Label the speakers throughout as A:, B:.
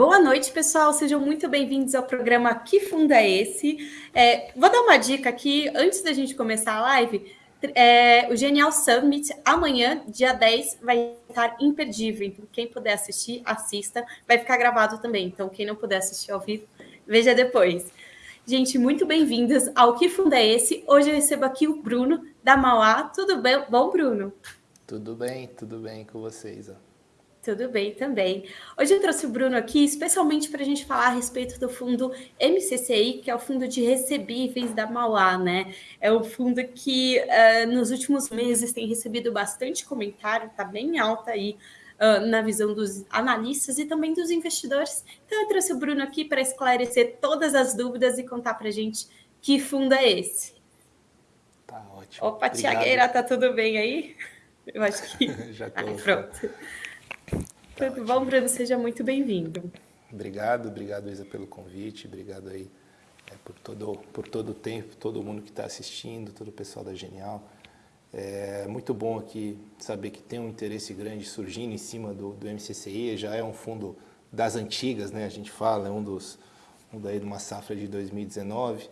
A: Boa noite, pessoal. Sejam muito bem-vindos ao programa Que Funda é Esse? É, vou dar uma dica aqui, antes da gente começar a live. É, o Genial Summit, amanhã, dia 10, vai estar imperdível. Então, quem puder assistir, assista. Vai ficar gravado também. Então, quem não puder assistir ao vivo, veja depois. Gente, muito bem-vindas ao Que Funda é Esse? Hoje eu recebo aqui o Bruno, da Mauá. Tudo bem? Bom, Bruno?
B: Tudo bem, tudo bem com vocês. Ó.
A: Tudo bem também. Hoje eu trouxe o Bruno aqui especialmente para a gente falar a respeito do fundo MCCI, que é o fundo de recebíveis da Mauá, né? É um fundo que uh, nos últimos meses tem recebido bastante comentário, está bem alta aí uh, na visão dos analistas e também dos investidores. Então eu trouxe o Bruno aqui para esclarecer todas as dúvidas e contar para a gente que fundo é esse.
B: Tá ótimo.
A: Opa, Tiagueira, tá tudo bem aí? Eu acho que.
B: Já estou.
A: pronto. Tudo bom, Bruno? Seja muito bem-vindo.
B: Obrigado, obrigado, Isa, pelo convite. Obrigado aí é, por, todo, por todo o tempo, todo mundo que está assistindo, todo o pessoal da Genial. É muito bom aqui saber que tem um interesse grande surgindo em cima do, do MCCI. Já é um fundo das antigas, né? A gente fala, é um dos um daí de uma safra de 2019.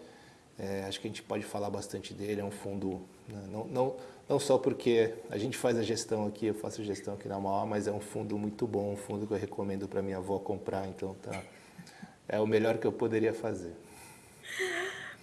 B: É, acho que a gente pode falar bastante dele. É um fundo né, não, não não só porque a gente faz a gestão aqui, eu faço a gestão aqui na Mauá, mas é um fundo muito bom, um fundo que eu recomendo para minha avó comprar, então tá, é o melhor que eu poderia fazer.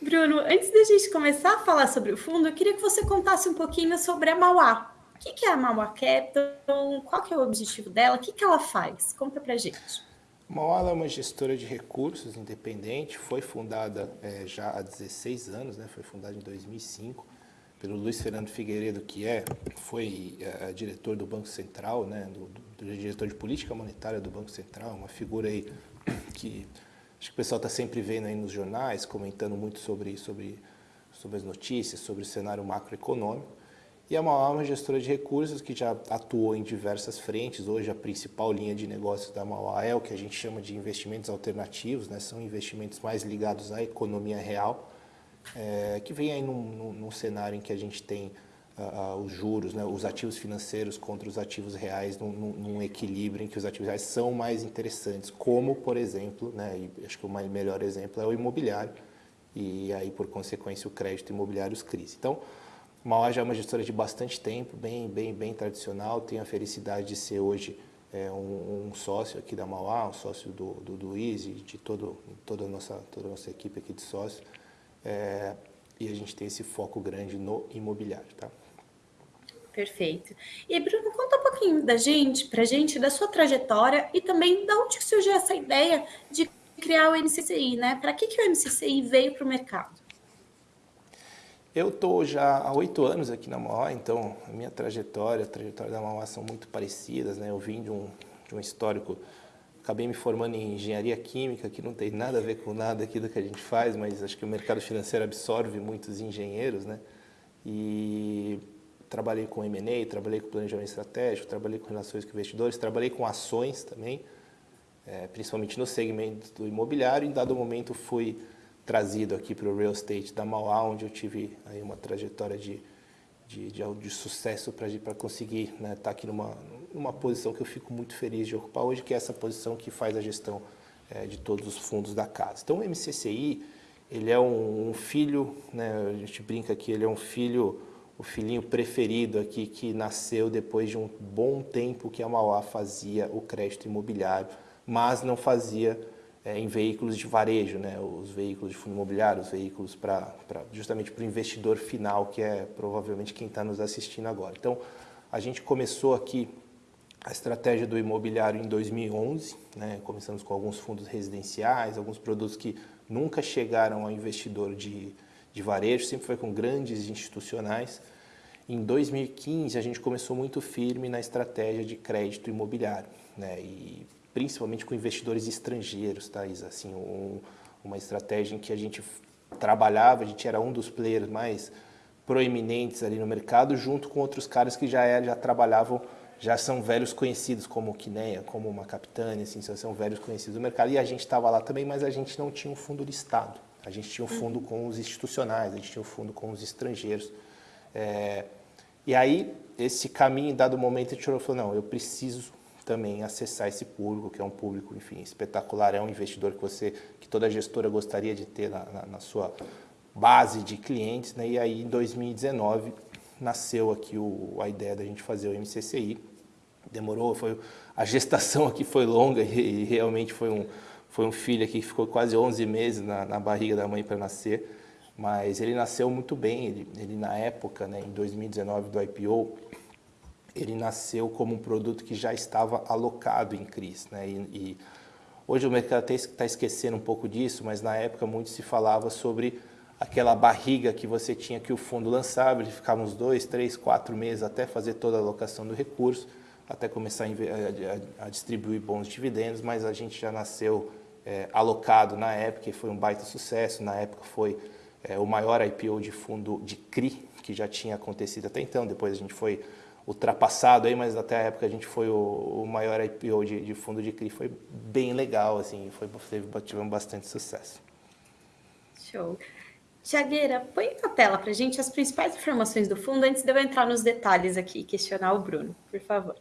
A: Bruno, antes da gente começar a falar sobre o fundo, eu queria que você contasse um pouquinho sobre a Mauá. O que é a Mauá Capital? Qual que é o objetivo dela? O que, ela faz? Conta para gente.
B: Mauá é uma gestora de recursos independente, foi fundada é, já há 16 anos, né? foi fundada em 2005 pelo Luiz Fernando Figueiredo, que é, foi é, diretor do Banco Central, né, do, do, diretor de política monetária do Banco Central, uma figura aí que acho que o pessoal está sempre vendo aí nos jornais, comentando muito sobre, sobre, sobre as notícias, sobre o cenário macroeconômico. E é uma, uma gestora de recursos que já atuou em diversas frentes. Hoje a principal linha de negócios da Mauá é o que a gente chama de investimentos alternativos, né? são investimentos mais ligados à economia real, é, que vem aí num, num, num, cenário em que a gente tem uh, uh, os juros, né, os ativos financeiros contra os ativos reais num, num, equilíbrio em que os ativos reais são mais interessantes, como, por exemplo, né, acho que o melhor exemplo é o imobiliário, e aí, por consequência, o crédito imobiliário, os CRIs. Então, Mauá já é uma gestora de bastante tempo, bem, bem, bem tradicional, tenho a felicidade de ser hoje é, um, um, sócio aqui da Mauá, um sócio do, do, do de todo, toda, a nossa, toda a nossa equipe aqui de sócios. É, e a gente tem esse foco grande no imobiliário, tá?
A: Perfeito. E Bruno, conta um pouquinho da gente, pra gente, da sua trajetória e também de onde surgiu essa ideia de criar o MCCI, né? Para que, que o MCCI veio para o mercado?
B: Eu estou já há oito anos aqui na Mauá, então a minha trajetória, a trajetória da Mauá são muito parecidas, né? Eu vim de um, de um histórico acabei me formando em engenharia química, que não tem nada a ver com nada aqui do que a gente faz, mas acho que o mercado financeiro absorve muitos engenheiros, né? E trabalhei com M&A, trabalhei com planejamento estratégico, trabalhei com relações com investidores, trabalhei com ações também, é, principalmente no segmento do imobiliário. Em dado momento fui trazido aqui para o real estate da Mauá, onde eu tive aí uma trajetória de, de, de, de sucesso para conseguir estar né, tá aqui numa, numa posição que eu fico muito feliz de ocupar hoje, que é essa posição que faz a gestão é, de todos os fundos da casa. Então, o MCCI, ele é um, um filho, né, a gente brinca que ele é um filho, o filhinho preferido aqui, que nasceu depois de um bom tempo que a Mauá fazia o crédito imobiliário, mas não fazia é, em veículos de varejo, né, os veículos de fundo imobiliário, os veículos para justamente para o investidor final, que é provavelmente quem está nos assistindo agora. Então, a gente começou aqui a estratégia do imobiliário em 2011, né? começamos com alguns fundos residenciais, alguns produtos que nunca chegaram ao investidor de, de varejo, sempre foi com grandes institucionais. Em 2015, a gente começou muito firme na estratégia de crédito imobiliário, né? e principalmente com investidores estrangeiros, tá, Isa? Assim, um, uma estratégia em que a gente trabalhava, a gente era um dos players mais proeminentes ali no mercado, junto com outros caras que já, era, já trabalhavam já são velhos conhecidos, como o Quineia, como uma Capitânia, assim, são velhos conhecidos do mercado. E a gente estava lá também, mas a gente não tinha um fundo listado. A gente tinha um fundo com os institucionais, a gente tinha um fundo com os estrangeiros. É, E aí, esse caminho, em dado momento, a gente falou, não, eu preciso também acessar esse público, que é um público, enfim, espetacular, é um investidor que você, que toda gestora gostaria de ter na, na, na sua base de clientes, né? E aí, em 2019, nasceu aqui o, a ideia da gente fazer o MCCI. Demorou, foi, a gestação aqui foi longa e, e realmente foi um, foi um filho aqui que ficou quase 11 meses na, na barriga da mãe para nascer. Mas ele nasceu muito bem, ele, ele na época, né, em 2019 do IPO, ele nasceu como um produto que já estava alocado em CRIs. Né, e, e hoje o mercado está esquecendo um pouco disso, mas na época muito se falava sobre aquela barriga que você tinha que o fundo lançava, ele ficava uns dois, três, quatro meses até fazer toda a alocação do recurso, até começar a, a, a distribuir bons dividendos, mas a gente já nasceu é, alocado na época e foi um baita sucesso. Na época foi é, o maior IPO de fundo de CRI que já tinha acontecido até então. Depois a gente foi ultrapassado aí, mas até a época a gente foi o, o maior IPO de, de, fundo de CRI. Foi bem legal, assim, foi, teve, tivemos bastante sucesso.
A: Show. Tiagueira, põe na tela para a gente as principais informações do fundo antes de eu entrar nos detalhes aqui e questionar o Bruno, por favor.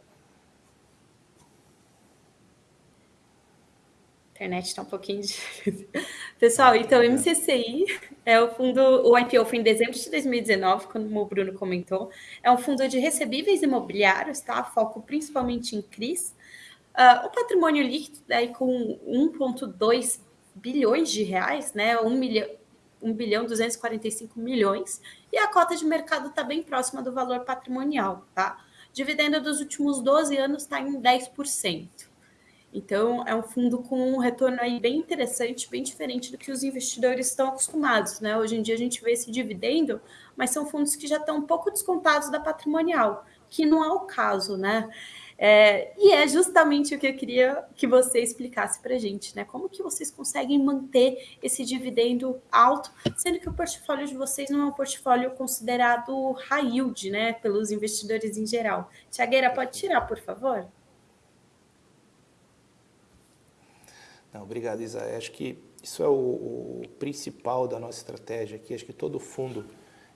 A: internet está um pouquinho difícil. Pessoal, então, o MCCI é o fundo, o IPO foi em dezembro de 2019, como o Bruno comentou. É um fundo de recebíveis imobiliários, tá? Foco principalmente em CRIs. Uh, o patrimônio líquido daí com 1,2 bilhões de reais, né? 1 milhão, 1 bilhão 245 milhões. E a cota de mercado está bem próxima do valor patrimonial, tá? Dividendo dos últimos 12 anos está em 10%. Então, é um fundo com um retorno aí bem interessante, bem diferente do que os investidores estão acostumados, né? Hoje em dia a gente vê esse dividendo, mas são fundos que já estão um pouco descontados da patrimonial, que não é o caso, né? É, e é justamente o que eu queria que você explicasse para a gente, né? Como que vocês conseguem manter esse dividendo alto, sendo que o portfólio de vocês não é um portfólio considerado high yield, né? Pelos investidores em geral. Tiagueira, pode tirar, por favor?
B: Não, obrigado, Isa. Acho que isso é o, o, principal da nossa estratégia aqui. Acho que todo fundo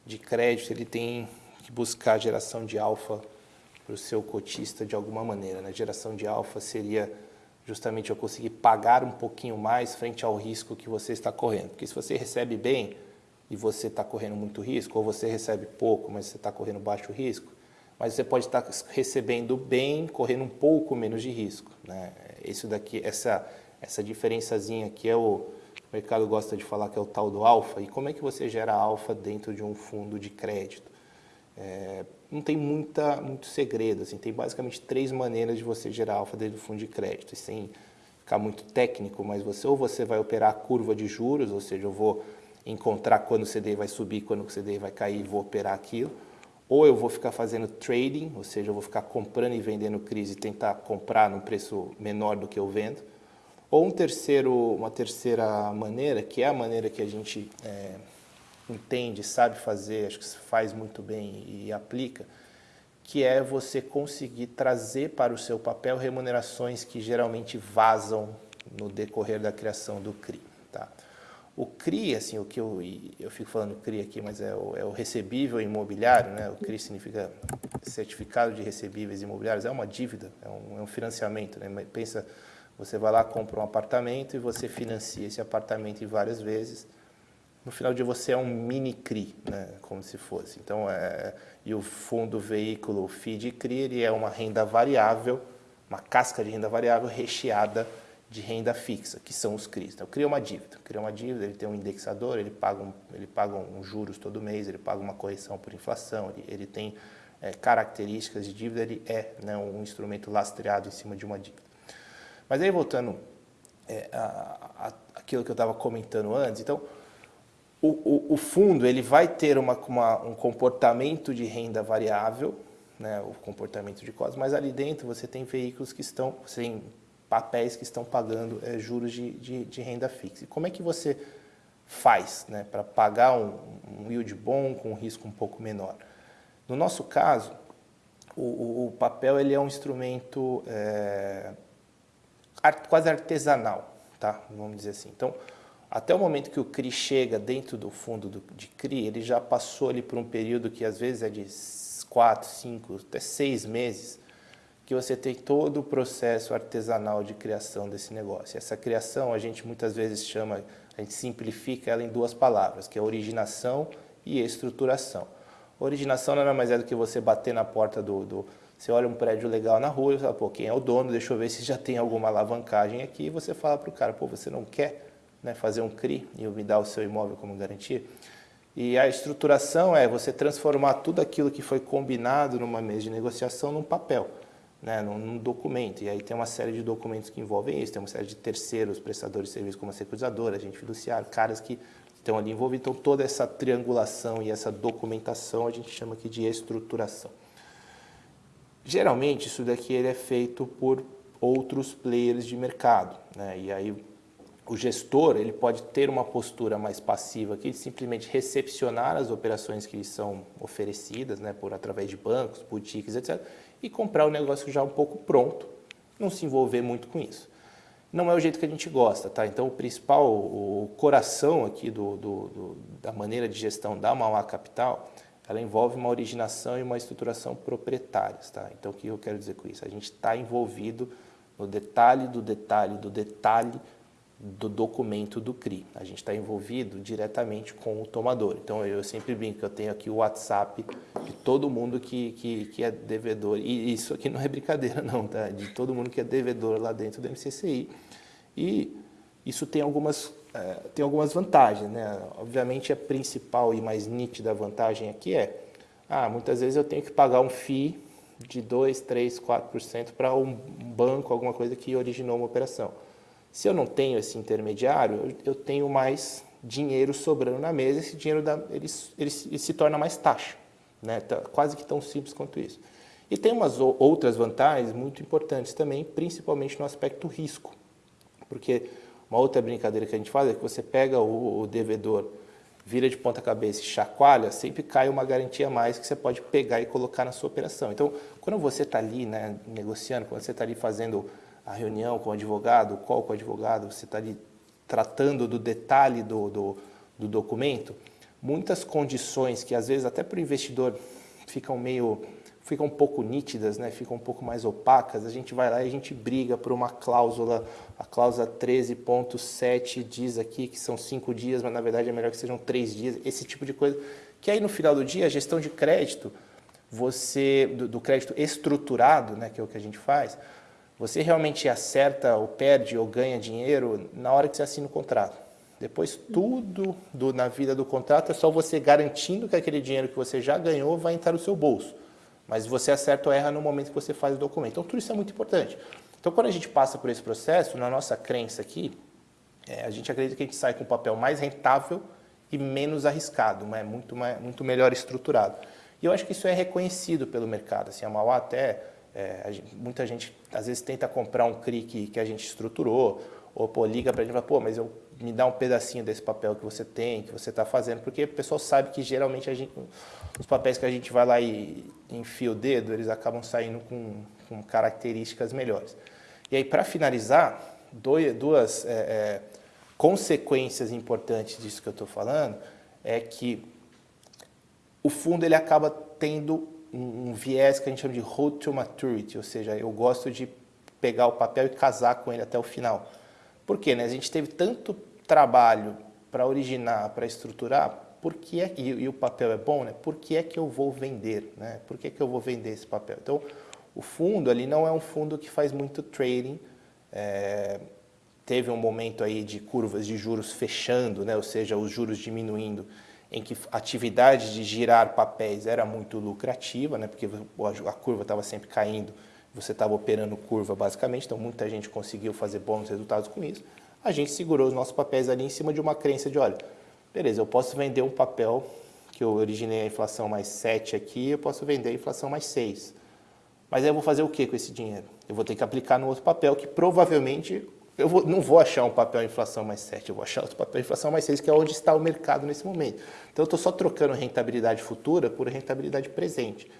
B: de crédito ele tem que buscar geração de alfa para o seu cotista de alguma maneira. Né? Geração de alfa seria justamente eu conseguir pagar um pouquinho mais frente ao risco que você está correndo. Porque se você recebe bem e você está correndo muito risco, ou você recebe pouco, mas você está correndo baixo risco, mas você pode estar recebendo bem, correndo um pouco menos de risco. Né? Isso daqui, essa essa diferençazinha que é o, o mercado gosta de falar que é o tal do alfa, e como é que você gera alfa dentro de um fundo de crédito? É, não tem muita, muito segredo, assim, tem basicamente três maneiras de você gerar alfa dentro do fundo de crédito, sem ficar muito técnico, mas você ou você vai operar a curva de juros, ou seja, eu vou encontrar quando o CDI vai subir, quando o CDI vai cair, vou operar aquilo, ou eu vou ficar fazendo trading, ou seja, eu vou ficar comprando e vendendo crise e tentar comprar num preço menor do que eu vendo, ou um terceiro, uma terceira maneira, que é a maneira que a gente é, entende, sabe fazer, acho que faz muito bem e aplica, que é você conseguir trazer para o seu papel remunerações que geralmente vazam no decorrer da criação do CRI. Tá? O CRI, assim, o que eu, eu fico falando CRI aqui, mas é o, é o recebível imobiliário, né? o CRI significa Certificado de Recebíveis Imobiliários, é uma dívida, é um, é um financiamento. Né? Pensa você vai lá, compra um apartamento e você financia esse apartamento várias vezes. No final de você é um mini CRI, né? como se fosse. Então, é, e o fundo veículo FID CRI ele é uma renda variável, uma casca de renda variável recheada de renda fixa, que são os CRIs. Então, cria uma dívida. Cria uma dívida, ele tem um indexador, ele paga, um, ele paga um juros todo mês, ele paga uma correção por inflação, ele, ele tem é, características de dívida, ele é né, um instrumento lastreado em cima de uma dívida. Mas aí voltando é, a, a, aquilo que eu estava comentando antes, então o, o, o, fundo ele vai ter uma, uma, um comportamento de renda variável, né, o comportamento de costos, mas ali dentro você tem veículos que estão, você tem papéis que estão pagando é, juros de, de, de, renda fixa. E como é que você faz né, para pagar um, um yield bom com um risco um pouco menor? No nosso caso, o, o papel ele é um instrumento é, quase artesanal, tá? vamos dizer assim. Então, até o momento que o CRI chega dentro do fundo do, de CRI, ele já passou ali por um período que às vezes é de quatro, cinco, até seis meses, que você tem todo o processo artesanal de criação desse negócio. Essa criação a gente muitas vezes chama, a gente simplifica ela em duas palavras, que é originação e estruturação. Originação nada mais é do que você bater na porta do, do você olha um prédio legal na rua e fala, pô, quem é o dono? Deixa eu ver se já tem alguma alavancagem aqui. E você fala para o cara, pô, você não quer né, fazer um CRI e me dar o seu imóvel como garantia? E a estruturação é você transformar tudo aquilo que foi combinado numa mesa de negociação num papel, né, num, num, documento. E aí tem uma série de documentos que envolvem isso, tem uma série de terceiros, prestadores de serviço como a securizadora, agente fiduciário, caras que estão ali envolvidos. Então toda essa triangulação e essa documentação a gente chama aqui de estruturação. Geralmente isso daqui ele é feito por outros players de mercado, né? e aí o gestor ele pode ter uma postura mais passiva aqui de simplesmente recepcionar as operações que lhe são oferecidas, né, por através de bancos, boutiques, etc, e comprar o negócio já um pouco pronto, não se envolver muito com isso. Não é o jeito que a gente gosta, tá? Então o principal, o coração aqui do, do, do da maneira de gestão da Mauá Capital ela envolve uma originação e uma estruturação proprietárias. Tá? Então, o que eu quero dizer com isso? A gente está envolvido no detalhe do detalhe do detalhe do documento do CRI. A gente está envolvido diretamente com o tomador. Então, eu sempre brinco, eu tenho aqui o WhatsApp de todo mundo que, que, que é devedor. E isso aqui não é brincadeira não, tá? De todo mundo que é devedor lá dentro do MCCI. E isso tem algumas é, tem algumas vantagens, né? Obviamente a principal e mais nítida vantagem aqui é, ah, muitas vezes eu tenho que pagar um FII de 2, 3, 4% para um banco, alguma coisa que originou uma operação. Se eu não tenho esse intermediário, eu, tenho mais dinheiro sobrando na mesa, esse dinheiro dá, ele, ele, ele, se torna mais taxa, né? Tá, quase que tão simples quanto isso. E tem umas outras vantagens muito importantes também, principalmente no aspecto risco, porque uma outra brincadeira que a gente faz é que você pega o, o devedor, vira de ponta cabeça e chacoalha, sempre cai uma garantia a mais que você pode pegar e colocar na sua operação. Então, quando você está ali né, negociando, quando você está ali fazendo a reunião com o advogado, qual com o advogado, você está ali tratando do detalhe do, do, do documento, muitas condições que às vezes até para o investidor ficam meio ficam um pouco nítidas, né? ficam um pouco mais opacas, a gente vai lá e a gente briga por uma cláusula, a cláusula 13.7 diz aqui que são cinco dias, mas na verdade é melhor que sejam três dias, esse tipo de coisa, que aí no final do dia a gestão de crédito, você do, do crédito estruturado, né, que é o que a gente faz, você realmente acerta ou perde ou ganha dinheiro na hora que você assina o contrato. Depois tudo do, na vida do contrato é só você garantindo que aquele dinheiro que você já ganhou vai entrar no seu bolso. Mas você acerta ou erra no momento que você faz o documento. Então, tudo isso é muito importante. Então, quando a gente passa por esse processo, na nossa crença aqui, é, a gente acredita que a gente sai com um papel mais rentável e menos arriscado, né? muito, mais, muito melhor estruturado. E eu acho que isso é reconhecido pelo mercado. Assim, a Mauá até, é, gente, muita gente às vezes tenta comprar um CRI que, que a gente estruturou, ou pô, liga para a gente e fala, pô, mas eu, me dá um pedacinho desse papel que você tem, que você está fazendo, porque o pessoal sabe que geralmente a gente, os papéis que a gente vai lá e enfia o dedo, eles acabam saindo com, com características melhores. E aí, para finalizar, dois, duas é, é, consequências importantes disso que eu estou falando é que o fundo ele acaba tendo um, viés que a gente chama de road to maturity, ou seja, eu gosto de pegar o papel e casar com ele até o final. Por quê? Né? A gente teve tanto trabalho para originar, para estruturar, por que é, e, e, o papel é bom, né? por que é que eu vou vender? Né? Por que é que eu vou vender esse papel? Então, o fundo ali não é um fundo que faz muito trading, é, teve um momento aí de curvas de juros fechando, né? ou seja, os juros diminuindo, em que a atividade de girar papéis era muito lucrativa, né? porque a curva estava sempre caindo, você estava operando curva basicamente, então muita gente conseguiu fazer bons resultados com isso. A gente segurou os nossos papéis ali em cima de uma crença de, olha, beleza, eu posso vender um papel que eu originei a inflação mais 7 aqui, eu posso vender a inflação mais 6. Mas aí eu vou fazer o que com esse dinheiro? Eu vou ter que aplicar no outro papel que provavelmente eu vou, não vou achar um papel inflação mais 7, eu vou achar outro papel inflação mais 6, que é onde está o mercado nesse momento. Então eu estou só trocando rentabilidade futura por rentabilidade presente.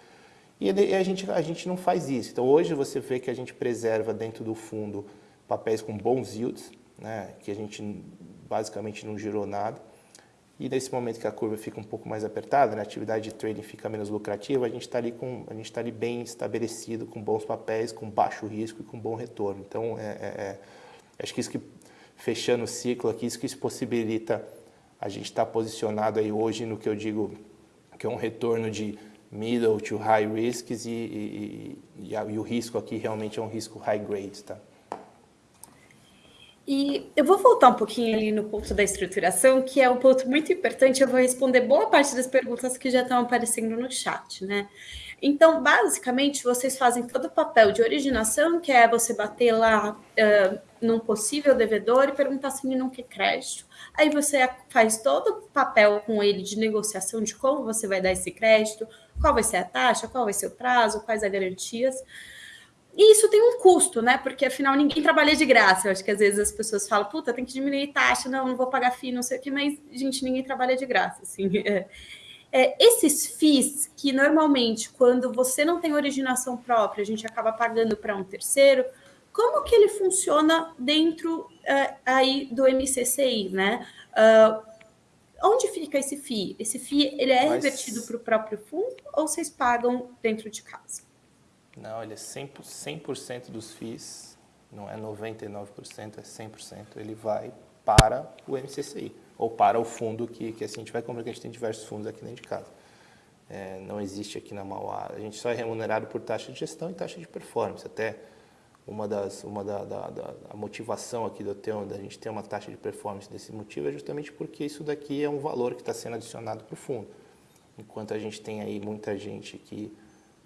B: E a gente, a gente não faz isso. Então hoje você vê que a gente preserva dentro do fundo papéis com bons yields, né, que a gente basicamente não girou nada. E nesse momento que a curva fica um pouco mais apertada, né, a atividade de trading fica menos lucrativa, a gente está ali, com, a gente tá ali bem estabelecido, com bons papéis, com baixo risco e com bom retorno. Então, é, é, é acho que isso que, fechando o ciclo aqui, isso que isso possibilita a gente estar tá posicionado aí hoje no que eu digo que é um retorno de middle to high risks e, e, e, e, o risco aqui realmente é um risco high grade, tá?
A: E eu vou voltar um pouquinho ali no ponto da estruturação, que é um ponto muito importante. Eu vou responder boa parte das perguntas que já estão aparecendo no chat, né? Então, basicamente, vocês fazem todo o papel de originação, que é você bater lá uh, num possível devedor e perguntar se ele não quer crédito. Aí você faz todo o papel com ele de negociação de como você vai dar esse crédito, qual vai ser a taxa, qual vai ser o prazo, quais as garantias. E isso tem um custo, né? Porque afinal ninguém trabalha de graça. Eu acho que às vezes as pessoas falam, puta, tem que diminuir taxa, não, não vou pagar FII, não sei o que, mas, gente, ninguém trabalha de graça. Assim. É, é, esses FIIs, que normalmente, quando você não tem originação própria, a gente acaba pagando para um terceiro, como que ele funciona dentro uh, aí do MCCI, né? Uh, onde fica esse FII? Esse FII, ele é Mas... revertido para o próprio fundo ou vocês pagam dentro de casa?
B: Não, ele é 100%, 100 dos FIIs, não é 99%, é 100%. Ele vai para o MCCI, ou para o fundo que, que assim a gente vai comprar, que a gente tem diversos fundos aqui dentro de casa. É, não existe aqui na Mauá. A gente só é remunerado por taxa de gestão e taxa de performance. Até uma das uma da, da, da a motivação aqui do ter, da gente ter uma taxa de performance desse motivo é justamente porque isso daqui é um valor que está sendo adicionado para o fundo. Enquanto a gente tem aí muita gente que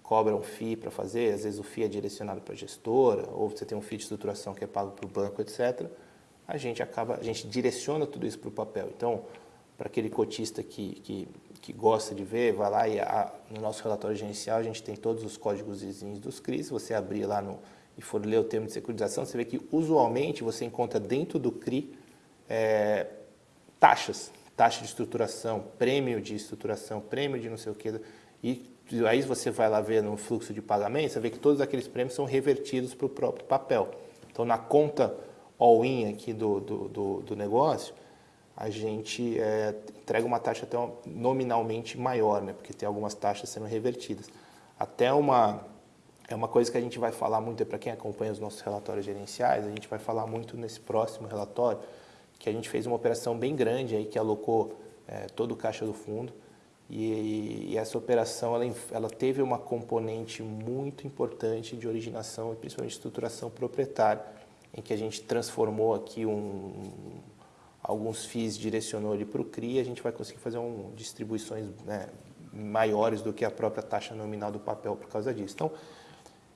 B: cobra um FII para fazer, às vezes o FII é direcionado para a gestora, ou você tem um FII de estruturação que é pago para o banco, etc. A gente acaba, a gente direciona tudo isso para o papel. Então, para aquele cotista que, que, que, gosta de ver, vai lá e a, no nosso relatório gerencial a gente tem todos os códigos vizinhos dos CRIs, você abrir lá no, e for ler o termo de securitização, você vê que usualmente você encontra dentro do CRI é, taxas, taxa de estruturação, prêmio de estruturação, prêmio de não sei o que, e aí você vai lá ver no fluxo de pagamento, você vê que todos aqueles prêmios são revertidos para o próprio papel. Então, na conta all-in aqui do, do, do, do, negócio, a gente é, entrega uma taxa até nominalmente maior, né? porque tem algumas taxas sendo revertidas. Até uma, é uma coisa que a gente vai falar muito, para quem acompanha os nossos relatórios gerenciais, a gente vai falar muito nesse próximo relatório, que a gente fez uma operação bem grande aí, que alocou é, todo o caixa do fundo, e, e, essa operação ela, ela, teve uma componente muito importante de originação e principalmente estruturação proprietária, em que a gente transformou aqui um, alguns FIIs, direcionou ele para o CRI, a gente vai conseguir fazer um, distribuições né, maiores do que a própria taxa nominal do papel por causa disso. Então,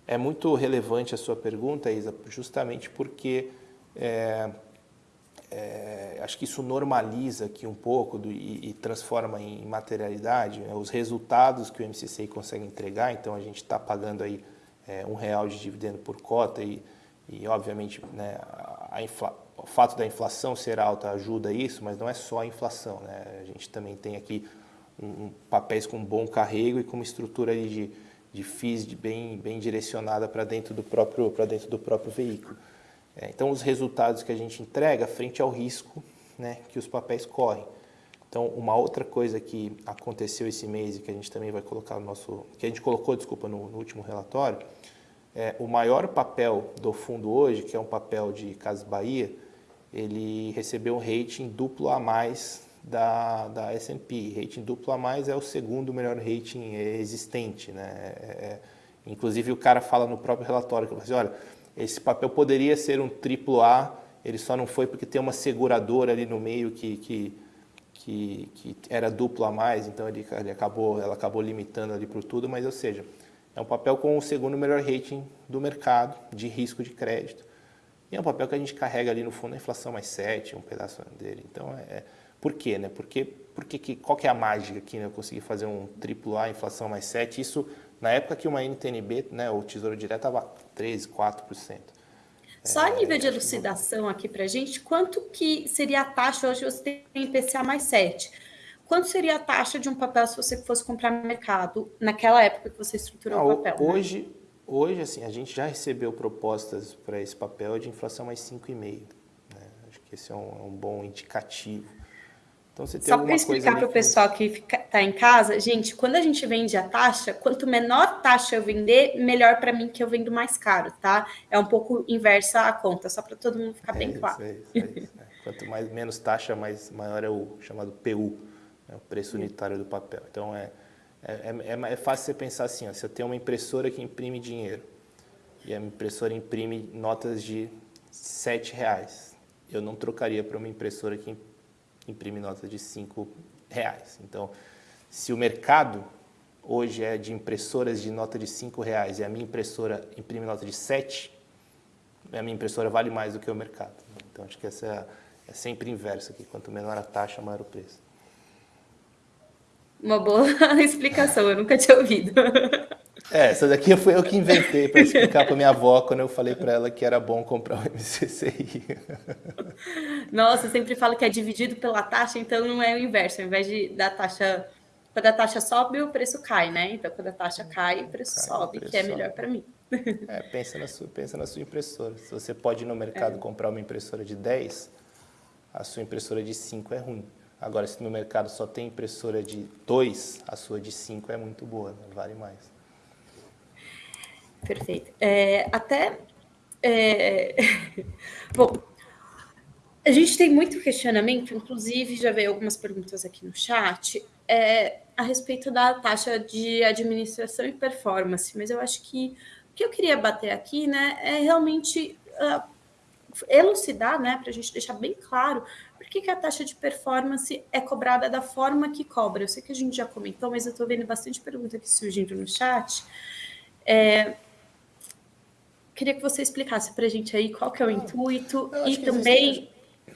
B: é muito relevante a sua pergunta, Isa, justamente porque é, é, acho que isso normaliza aqui um pouco do, e, e, transforma em materialidade né, os resultados que o MCCI consegue entregar. Então, a gente está pagando aí é, um real de dividendo por cota e, e obviamente, né, a infla, o fato da inflação ser alta ajuda isso, mas não é só a inflação. Né? A gente também tem aqui um, papéis com bom carrego e com uma estrutura de, de FIIs de bem, bem direcionada para dentro, do próprio, dentro do próprio veículo. É, então, os resultados que a gente entrega frente ao risco né, que os papéis correm. Então, uma outra coisa que aconteceu esse mês e que a gente também vai colocar no nosso, que a gente colocou, desculpa, no, no último relatório, é o maior papel do fundo hoje, que é um papel de Casas Bahia, ele recebeu um rating duplo a mais da, da S&P. Rating duplo a mais é o segundo melhor rating existente, né? É, é inclusive o cara fala no próprio relatório que assim, olha, esse papel poderia ser um triplo A, ele só não foi porque tem uma seguradora ali no meio que, que, que, que era duplo a mais, então ele, ele acabou, ela acabou limitando ali para tudo, mas ou seja, é um papel com o segundo melhor rating do mercado de risco de crédito. E é um papel que a gente carrega ali no fundo a inflação mais 7, um pedaço dele. Então, é, é por quê? Né? Porque, porque que, qual que é a mágica aqui? Né? Eu consegui fazer um triplo A, inflação mais 7, isso na época que uma NTNB, né, o Tesouro Direto, estava 13%, 4%.
A: Só a nível de elucidação aqui para gente, quanto que seria a taxa, hoje você tem IPCA mais 7, quanto seria a taxa de um papel se você fosse comprar no mercado, naquela época que você estruturou o papel?
B: Né? Hoje, né? hoje, assim, a gente já recebeu propostas para esse papel de inflação mais 5,5%. Né? Acho que esse é um, é um bom indicativo.
A: Então, você tem Só para explicar para o pessoal que está em casa, gente, quando a gente vende a taxa, quanto menor taxa eu vender, melhor para mim que eu vendo mais caro, tá? É um pouco inversa a conta, só para todo mundo ficar é bem claro. É isso, é
B: isso, é. Quanto mais, menos taxa, mais maior é o chamado PU, né, o preço unitário do papel. Então, é, é, é, é fácil você pensar assim, ó, se eu tenho uma impressora que imprime dinheiro e a impressora imprime notas de R$ reais, eu não trocaria para uma impressora que imprime notas de 5 reais. Então, se o mercado hoje é de impressoras de nota de 5 reais e a minha impressora imprime nota de 7, a minha impressora vale mais do que o mercado. Então, acho que essa é, é sempre inverso aqui. Quanto menor a taxa, maior o preço.
A: Uma boa explicação, eu nunca tinha ouvido.
B: É, essa daqui foi eu que inventei para explicar para minha avó quando eu falei para ela que era bom comprar o MCCI.
A: Nossa, eu sempre falo que é dividido pela taxa, então não é o inverso. Ao invés de da taxa, quando a taxa sobe, o preço cai, né? Então, quando a taxa cai, o preço cai, sobe, o preço que é melhor para mim.
B: É, pensa na, sua, pensa na sua impressora. Se você pode ir no mercado é. comprar uma impressora de 10, a sua impressora de 5 é ruim. Agora, se no mercado só tem impressora de 2, a sua de 5 é muito boa, né? vale mais.
A: Perfeito. É, até. É... Bom, a gente tem muito questionamento, inclusive já veio algumas perguntas aqui no chat, é, a respeito da taxa de administração e performance, mas eu acho que o que eu queria bater aqui né, é realmente uh, elucidar, né, para a gente deixar bem claro por que, que a taxa de performance é cobrada da forma que cobra. Eu sei que a gente já comentou, mas eu estou vendo bastante pergunta aqui surgindo no chat. É, Queria que você explicasse para a gente aí qual que é o intuito e também existe...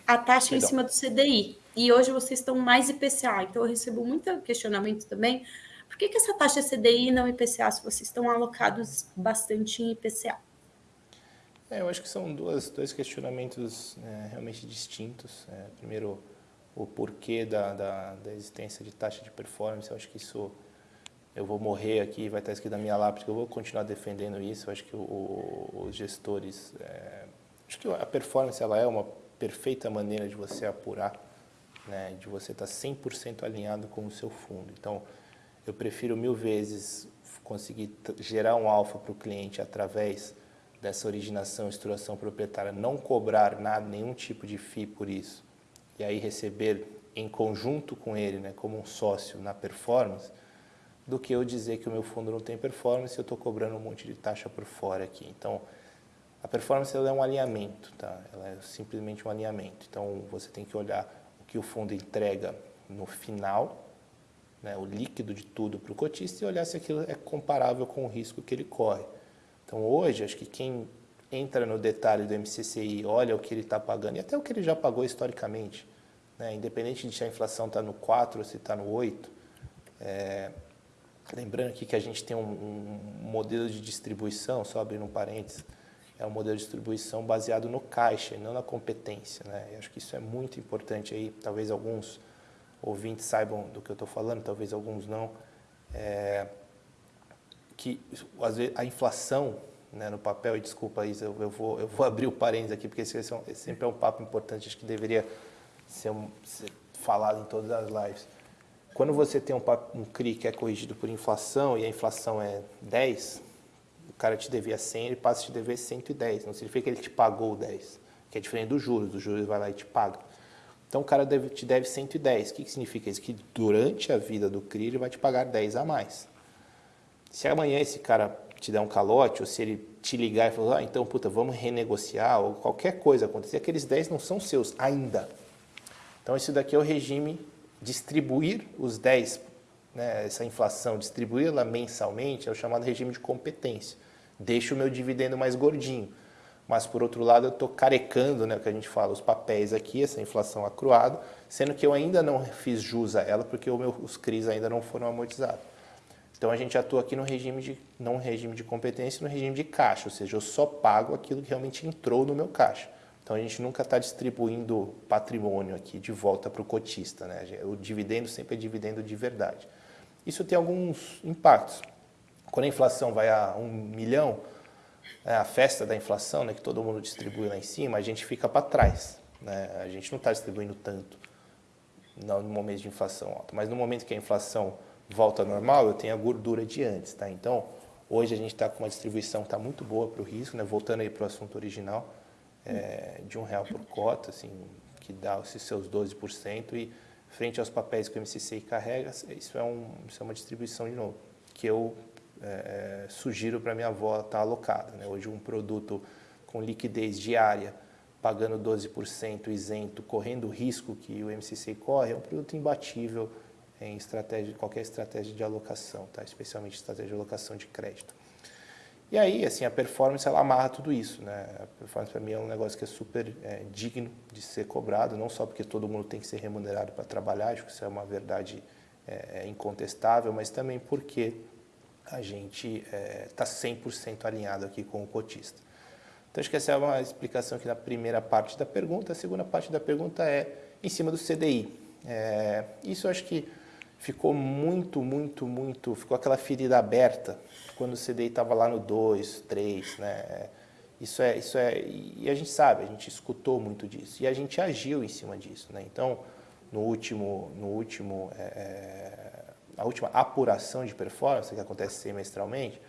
A: a taxa Perdão. em cima do CDI. E hoje vocês estão mais IPCA, então eu recebo muito questionamento também. Por que, que essa taxa é CDI e não IPCA, se vocês estão alocados bastante em IPCA?
B: É, eu acho que são duas, dois questionamentos é, realmente distintos. É, primeiro, o porquê da, da, da existência de taxa de performance, eu acho que isso eu vou morrer aqui, vai estar escrito na minha lápide, eu vou continuar defendendo isso. Eu acho que o, os gestores, é, acho que a performance ela é uma perfeita maneira de você apurar, né, de você estar 100% alinhado com o seu fundo. Então, eu prefiro mil vezes conseguir gerar um alfa para o cliente através dessa originação, estruturação proprietária, não cobrar nada, nenhum tipo de FII por isso, e aí receber em conjunto com ele, né, como um sócio na performance, do que eu dizer que o meu fundo não tem performance e eu estou cobrando um monte de taxa por fora aqui. Então, a performance é um alinhamento, tá? ela é simplesmente um alinhamento. Então, você tem que olhar o que o fundo entrega no final, né, o líquido de tudo para o cotista e olhar se aquilo é comparável com o risco que ele corre. Então, hoje, acho que quem entra no detalhe do MCCI, olha o que ele está pagando e até o que ele já pagou historicamente, né, independente de se a inflação está no 4 ou se está no 8, é, Lembrando aqui que a gente tem um, um modelo de distribuição, só abrindo um parênteses, é um modelo de distribuição baseado no caixa, não na competência. Né? Eu acho que isso é muito importante aí, talvez alguns ouvintes saibam do que eu estou falando, talvez alguns não. É, que às vezes, a inflação né, no papel, e desculpa Isa, eu, eu, vou, eu vou abrir o parênteses aqui, porque esse, é um, esse sempre é um papo importante, acho que deveria ser, um, ser falado em todas as lives. Quando você tem um, um CRI que é corrigido por inflação e a inflação é 10, o cara te devia 100, ele passa a te dever 110. Não significa que ele te pagou 10, que é diferente dos juros. Os juros vai lá e te paga. Então o cara deve, te deve 110. O que, que significa isso? Que durante a vida do CRI ele vai te pagar 10 a mais. Se amanhã esse cara te der um calote, ou se ele te ligar e falar, ah, então, puta, vamos renegociar, ou qualquer coisa acontecer, aqueles 10 não são seus ainda. Então, esse daqui é o regime distribuir os 10, né, essa inflação, distribuí-la mensalmente, é o chamado regime de competência. Deixa o meu dividendo mais gordinho. Mas, por outro lado, eu estou carecando, né, o que a gente fala, os papéis aqui, essa inflação acruada, sendo que eu ainda não fiz jus a ela, porque meu, os CRIs ainda não foram amortizados. Então, a gente atua aqui no regime de, não regime de competência, no regime de caixa, ou seja, eu só pago aquilo que realmente entrou no meu caixa. Então a gente nunca está distribuindo patrimônio aqui de volta para o cotista. Né? O dividendo sempre é dividendo de verdade. Isso tem alguns impactos. Quando a inflação vai a um milhão, é a festa da inflação, né, que todo mundo distribui lá em cima, a gente fica para trás. Né? A gente não está distribuindo tanto. no momento de inflação alta. Mas no momento que a inflação volta ao normal, eu tenho a gordura de antes, tá? Então, hoje a gente está com uma distribuição que está muito boa para o risco, né? Voltando aí para o assunto original, é, de um real por cota, assim, que dá esses seus 12%, e frente aos papéis que o MCC carrega, isso é, um, isso é uma distribuição, de novo, que eu é, sugiro para minha avó estar tá alocada. Né? Hoje um produto com liquidez diária, pagando 12% isento, correndo o risco que o MCC corre, é um produto imbatível em estratégia, qualquer estratégia de alocação, tá? especialmente estratégia de alocação de crédito. E aí, assim, a performance, ela amarra tudo isso, né? A performance, para mim, é um negócio que é super é, digno de ser cobrado, não só porque todo mundo tem que ser remunerado para trabalhar, acho que isso é uma verdade é, é incontestável, mas também porque a gente está é, 100% alinhado aqui com o cotista. Então, acho que essa é uma explicação aqui na primeira parte da pergunta. A segunda parte da pergunta é em cima do CDI. É, isso acho que ficou muito, muito, muito, ficou aquela ferida aberta quando o CDI estava lá no 2, 3, né? Isso é, isso é, e a gente sabe, a gente escutou muito disso e a gente agiu em cima disso, né? Então, no último, no último, é, é a última apuração de performance que acontece semestralmente,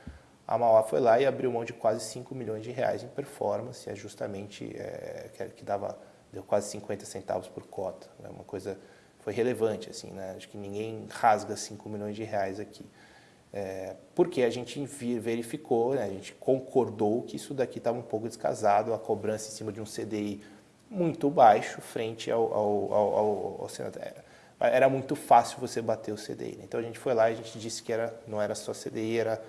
B: a Mauá foi lá e abriu mão de quase 5 milhões de reais em performance, é justamente é, que, dava deu quase 50 centavos por cota, né? uma coisa foi relevante, assim, né? Acho que ninguém rasga 5 milhões de reais aqui. É, porque a gente verificou, né? a gente concordou que isso daqui estava um pouco descasado, a cobrança em cima de um CDI muito baixo frente ao, ao, ao, ao, ao era muito fácil você bater o CDI. Né? Então a gente foi lá e a gente disse que era, não era só CDI, era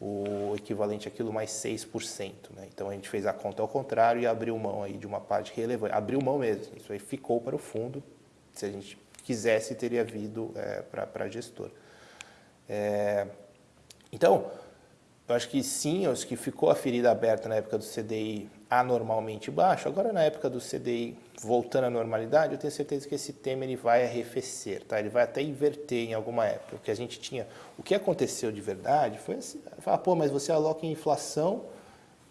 B: o equivalente àquilo mais 6%. Né? Então a gente fez a conta ao contrário e abriu mão aí de uma parte relevante. Abriu mão mesmo, isso aí ficou para o fundo, se a gente quisesse, teria vindo é, para a gestora. É, então, eu acho que sim, acho que ficou a ferida aberta na época do CDI anormalmente baixo. Agora, na época do CDI voltando à normalidade, eu tenho certeza que esse tema ele vai arrefecer, tá? Ele vai até inverter em alguma época. O que a gente tinha, o que aconteceu de verdade foi assim, falar, pô, mas você aloca em inflação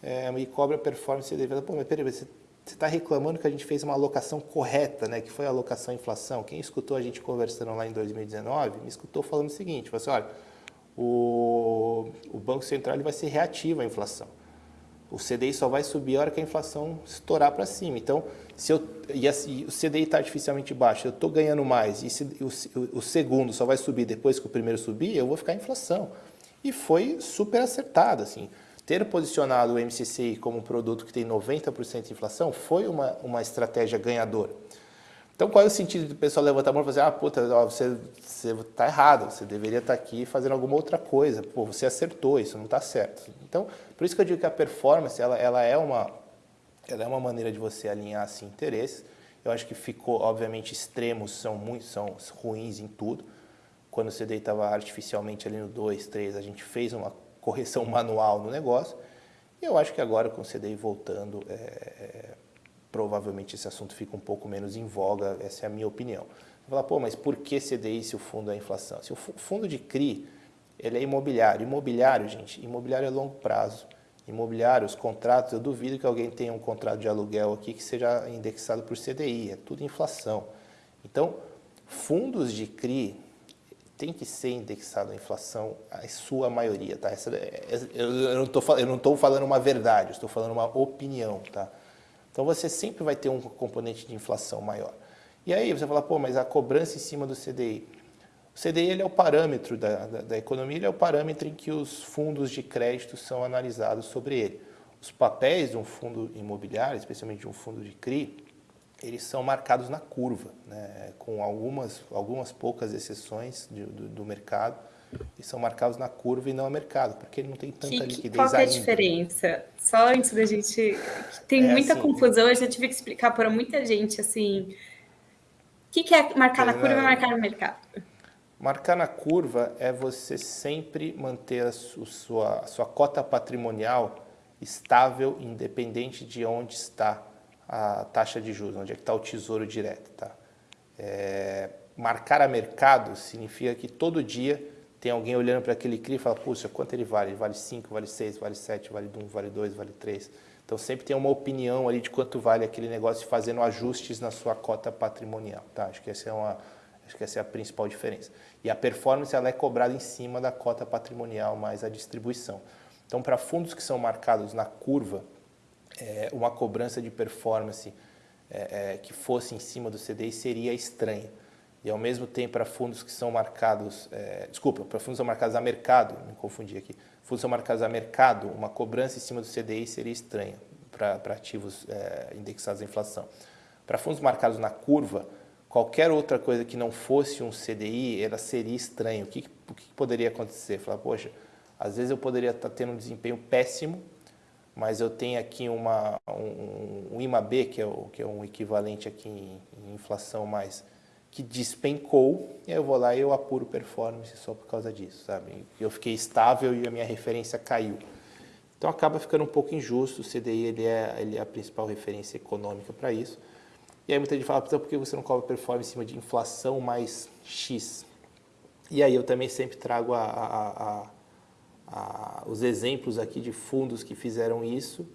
B: é, e cobra performance CDI. Pô, mas peraí, você você está reclamando que a gente fez uma alocação correta, né, que foi a alocação inflação. Quem escutou a gente conversando lá em 2019, me escutou falando o seguinte, falou assim, olha, o, o Banco Central ele vai ser reativo à inflação. O CDI só vai subir a hora que a inflação estourar para cima. Então, se eu, e assim, o CDI está artificialmente baixo, eu estou ganhando mais, e se, o, o segundo só vai subir depois que o primeiro subir, eu vou ficar em inflação. E foi super acertado, assim ter posicionado o MCCI como um produto que tem 90% de inflação foi uma, uma estratégia ganhadora. Então, qual é o sentido do pessoal levantar a mão e fazer, ah, puta, ó, você está errado, você deveria estar tá aqui fazendo alguma outra coisa, pô, você acertou, isso não está certo. Então, por isso que eu digo que a performance, ela, ela, é, uma, ela é uma maneira de você alinhar assim, interesses. Eu acho que ficou, obviamente, extremos são, muito, são ruins em tudo. Quando o CDI estava artificialmente ali no 2, 3, a gente fez uma correção manual no negócio. E eu acho que agora com o CDI voltando, é, é, provavelmente esse assunto fica um pouco menos em voga, essa é a minha opinião. Você fala, pô, mas por que CDI se o fundo é inflação? Se o fundo de CRI, ele é imobiliário. Imobiliário, gente, imobiliário é longo prazo. Imobiliário, os contratos, eu duvido que alguém tenha um contrato de aluguel aqui que seja indexado por CDI, é tudo inflação. Então, fundos de CRI, tem que ser indexado à inflação, a sua maioria, tá? Essa, é, é, eu eu não estou falando uma verdade, estou falando uma opinião, tá? Então você sempre vai ter um componente de inflação maior. E aí você fala, pô, mas a cobrança em cima do CDI. O CDI ele é o parâmetro da, da, da economia, ele é o parâmetro em que os fundos de crédito são analisados sobre ele. Os papéis de um fundo imobiliário, especialmente de um fundo de CRI, eles são marcados na curva, né? com algumas, algumas poucas exceções de, do, do, mercado, e são marcados na curva e não a mercado, porque ele não tem tanta que, liquidez
A: Qual é a diferença? Só antes da gente... Tem é muita assim, confusão, eu já tive que explicar para muita gente, assim... O que, que é marcar na curva e marcar no mercado?
B: Marcar na curva é você sempre manter a sua, a sua cota patrimonial estável, independente de onde está a taxa de juros, onde é que está o tesouro direto. Tá? É, marcar a mercado significa que todo dia tem alguém olhando para aquele CRI e fala, puxa, quanto ele vale? Ele vale 5, vale 6, vale 7, vale 1, vale 2, vale 3. Então sempre tem uma opinião ali de quanto vale aquele negócio fazendo ajustes na sua cota patrimonial. Tá? Acho que essa é uma, Acho que essa é a principal diferença. E a performance ela é cobrada em cima da cota patrimonial mais a distribuição. Então, para fundos que são marcados na curva, é, uma cobrança de performance é, é, que fosse em cima do CDI seria estranha. E ao mesmo tempo, para fundos que são marcados, é, desculpa, para fundos que são marcados a mercado, me confundi aqui, fundos que são marcados a mercado, uma cobrança em cima do CDI seria estranha para ativos é, indexados à inflação. Para fundos marcados na curva, qualquer outra coisa que não fosse um CDI, ela seria estranha. O que, o que poderia acontecer? Falar, poxa, às vezes eu poderia estar tendo um desempenho péssimo, mas eu tenho aqui uma, um, um IMAB, que é, o, que é um equivalente aqui em, em inflação mais que despencou, e eu vou lá e eu apuro performance só por causa disso, sabe? Eu fiquei estável e a minha referência caiu. Então acaba ficando um pouco injusto, o CDI ele é, ele é a principal referência econômica para isso. E aí muita gente fala, por que você não cobra performance em cima de inflação mais X? E aí eu também sempre trago a, a, a, os exemplos aqui de fundos que fizeram isso,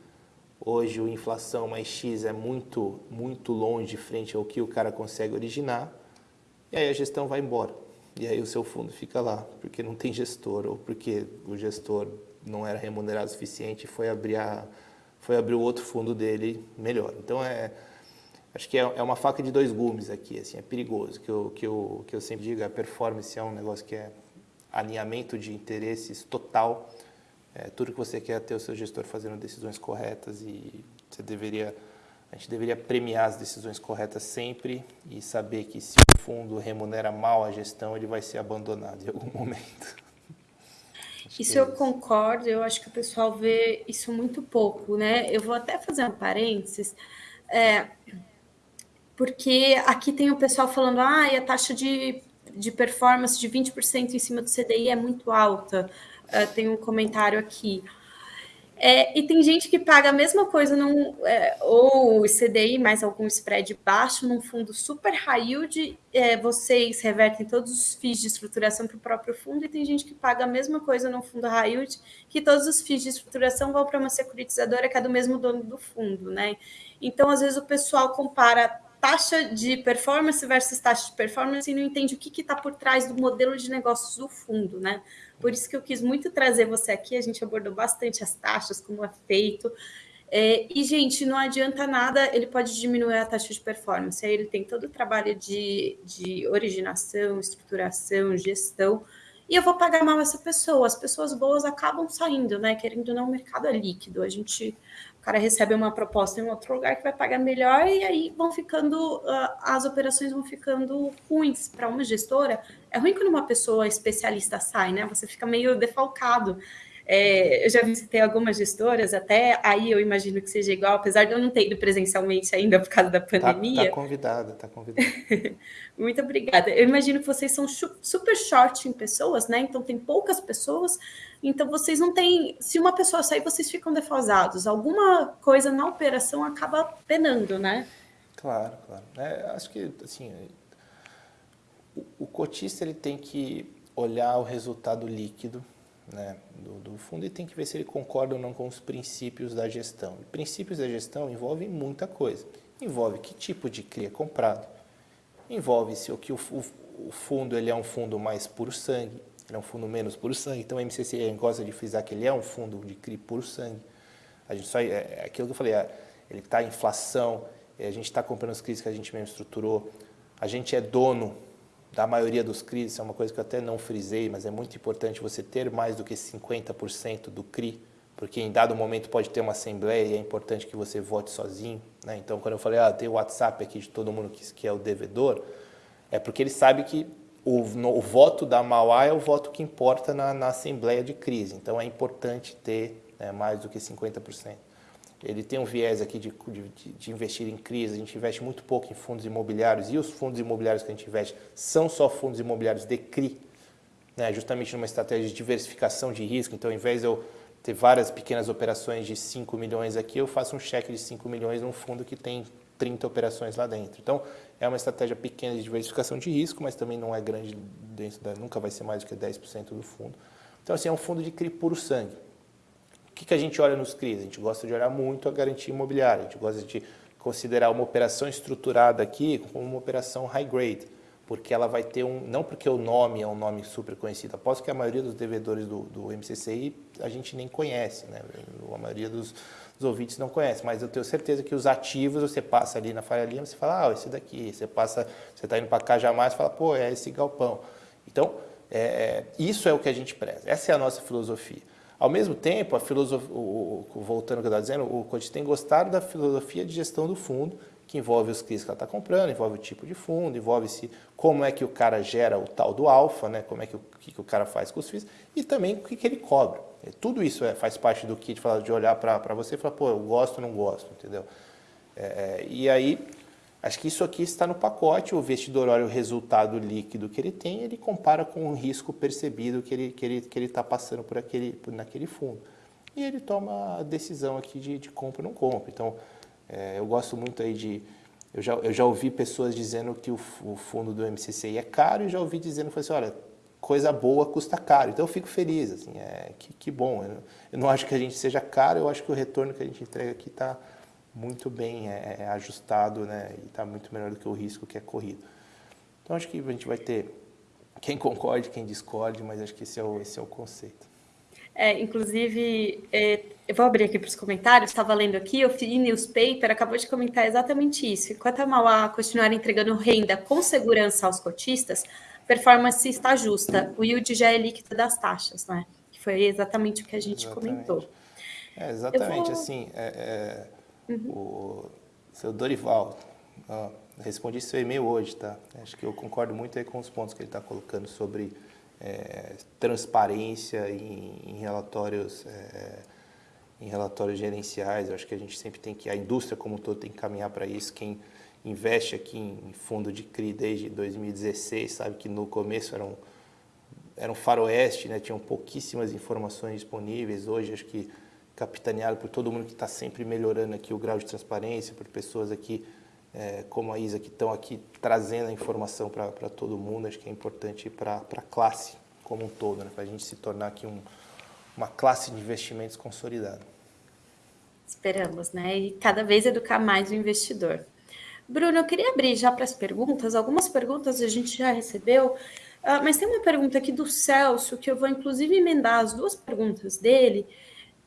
B: Hoje o inflação mais X é muito, muito longe frente ao que o cara consegue originar. E aí a gestão vai embora. E aí o seu fundo fica lá, porque não tem gestor, ou porque o gestor não era remunerado o suficiente e foi abrir, a, foi abrir o outro fundo dele melhor. Então, é, acho que é, é uma faca de dois gumes aqui, assim, é perigoso. Que eu, que, eu, que eu sempre digo, a performance é um negócio que é alinhamento de interesses total. É, tudo que você quer é ter o seu gestor fazendo decisões corretas e você deveria a gente deveria premiar as decisões corretas sempre e saber que se o fundo remunera mal a gestão, ele vai ser abandonado em algum momento.
A: Isso eu concordo, eu acho que o pessoal vê isso muito pouco, né? Eu vou até fazer um parênteses, é, porque aqui tem o pessoal falando, ah, a taxa de, de performance de 20% em cima do CDI é muito alta. Uh, tem um comentário aqui. É, e tem gente que paga a mesma coisa, num, é, ou CDI mais algum spread baixo, num fundo super high yield, é, vocês revertem todos os FIIs de estruturação para o próprio fundo, e tem gente que paga a mesma coisa num fundo high yield, que todos os FIIs de estruturação vão para uma securitizadora que é do mesmo dono do fundo, né? Então, às vezes, o pessoal compara taxa de performance versus taxa de performance e não entende o que está por trás do modelo de negócios do fundo, né? Por isso que eu quis muito trazer você aqui. A gente abordou bastante as taxas, como é feito. É, e, gente, não adianta nada, ele pode diminuir a taxa de performance. Aí ele tem todo o trabalho de, de originação, estruturação, gestão. E eu vou pagar mal essa pessoa. As pessoas boas acabam saindo, né? Querendo ou não, o mercado é líquido. A gente cara recebe uma proposta em outro lugar que vai pagar melhor e aí vão ficando, uh, as operações vão ficando ruins para uma gestora. É ruim quando uma pessoa especialista sai, né? Você fica meio defalcado. É, eu já visitei algumas gestoras, até aí eu imagino que seja igual, apesar de eu não ter ido presencialmente ainda por causa da tá, pandemia.
B: Está tá convidada, está convidada.
A: Muito obrigada. Eu imagino que vocês são super short em pessoas, né? Então tem poucas pessoas, então vocês não têm. Se uma pessoa sair, vocês ficam defasados. Alguma coisa na operação acaba penando, né?
B: Claro, claro. É, acho que assim, o, o cotista ele tem que olhar o resultado líquido né, do, do, fundo e tem que ver se ele concorda ou não com os princípios da gestão. E princípios da gestão envolvem muita coisa. Envolve que tipo de CRI é comprado, envolve se o que o, o, o fundo ele é um fundo mais puro sangue, ele é um fundo menos puro sangue. Então, o MCC gosta de frisar que ele é um fundo de CRI puro sangue. A gente só, é, é aquilo que eu falei, é, ele está em inflação, a gente está comprando os CRIs que a gente mesmo estruturou, a gente é dono da maioria dos CRIs, isso é uma coisa que eu até não frisei, mas é muito importante você ter mais do que 50% do CRI, porque em dado momento pode ter uma assembleia e é importante que você vote sozinho. Né? Então, quando eu falei, ah, tem o WhatsApp aqui de todo mundo que, que é o devedor, é porque ele sabe que o, no, o voto da Mauá é o voto que importa na, na assembleia de crise. Então, é importante ter né, mais do que 50% ele tem um viés aqui de, de, de, investir em crise, a gente investe muito pouco em fundos imobiliários e os fundos imobiliários que a gente investe são só fundos imobiliários de CRI, né, justamente numa estratégia de diversificação de risco. Então, ao invés de eu ter várias pequenas operações de 5 milhões aqui, eu faço um cheque de 5 milhões num fundo que tem 30 operações lá dentro. Então, é uma estratégia pequena de diversificação de risco, mas também não é grande, dentro da, nunca vai ser mais do que 10% do fundo. Então, assim, é um fundo de CRI puro sangue. O que, que a gente olha nos CRIs? A gente gosta de olhar muito a garantia imobiliária, a gente gosta de considerar uma operação estruturada aqui como uma operação high grade. porque ela vai ter um, não porque o nome é um nome super conhecido, aposto que a maioria dos devedores do, do MCCI a gente nem conhece, né? a maioria dos, dos ouvintes não conhece, mas eu tenho certeza que os ativos você passa ali na Faria Lima, você fala, ah, esse daqui, você passa, você está indo para Cajamar, você fala, pô, é esse galpão. Então, é, é, isso é o que a gente preza, essa é a nossa filosofia. Ao mesmo tempo, a filosofia, voltando ao que eu estava dizendo, o Coach tem gostado da filosofia de gestão do fundo, que envolve os CRIs que ela está comprando, envolve o tipo de fundo, envolve se como é que o cara gera o tal do alfa, né? como é que o, que, que o cara faz com os FIIs, e também o que, que ele cobra. Tudo isso é, faz parte do kit de olhar para você e falar, pô, eu gosto ou não gosto, entendeu? É, é, e aí, acho que isso aqui está no pacote, o investidor olha o resultado líquido que ele tem, ele compara com o risco percebido que ele está que ele, que ele tá passando por aquele, por, naquele fundo. E ele toma a decisão aqui de, de compra ou não compra. Então, é, eu gosto muito aí de... Eu já, eu já ouvi pessoas dizendo que o, o fundo do MCCI é caro e já ouvi dizendo, assim, olha, coisa boa custa caro. Então eu fico feliz, assim, é, que, que bom. Eu, eu, não acho que a gente seja caro, eu acho que o retorno que a gente entrega aqui está muito bem é, é, ajustado né, e está muito melhor do que o risco que é corrido. Então acho que a gente vai ter quem concorde, quem discorde, mas acho que esse é o, esse é o conceito.
A: É, inclusive, é, eu vou abrir aqui para os comentários, estava lendo aqui, o Free Newspaper acabou de comentar exatamente isso. Enquanto a Mauá continuar entregando renda com segurança aos cotistas, performance está justa. O yield já é líquido das taxas, né? Que foi exatamente o que a gente exatamente. comentou.
B: É, exatamente, vou... assim, é, é, uhum. o seu Dorival, ó, respondi seu e-mail hoje, tá? Acho que eu concordo muito aí com os pontos que ele está colocando sobre é, transparência em, em relatórios é, em relatórios gerenciais. Acho que a gente sempre tem que, a indústria como um todo tem que caminhar para isso. Quem investe aqui em fundo de CRI desde 2016, sabe que no começo era um, era um faroeste, né? tinham pouquíssimas informações disponíveis. Hoje acho que capitaneado por todo mundo que está sempre melhorando aqui o grau de transparência, por pessoas aqui é, como a Isa que estão aqui trazendo a informação para todo mundo. Acho que é importante para a classe como um todo, né? para a gente se tornar aqui um, uma classe de investimentos consolidada.
A: Esperamos, né? E cada vez educar mais o investidor. Bruno, eu queria abrir já para as perguntas. Algumas perguntas a gente já recebeu, uh, mas tem uma pergunta aqui do Celso, que eu vou inclusive emendar as duas perguntas dele,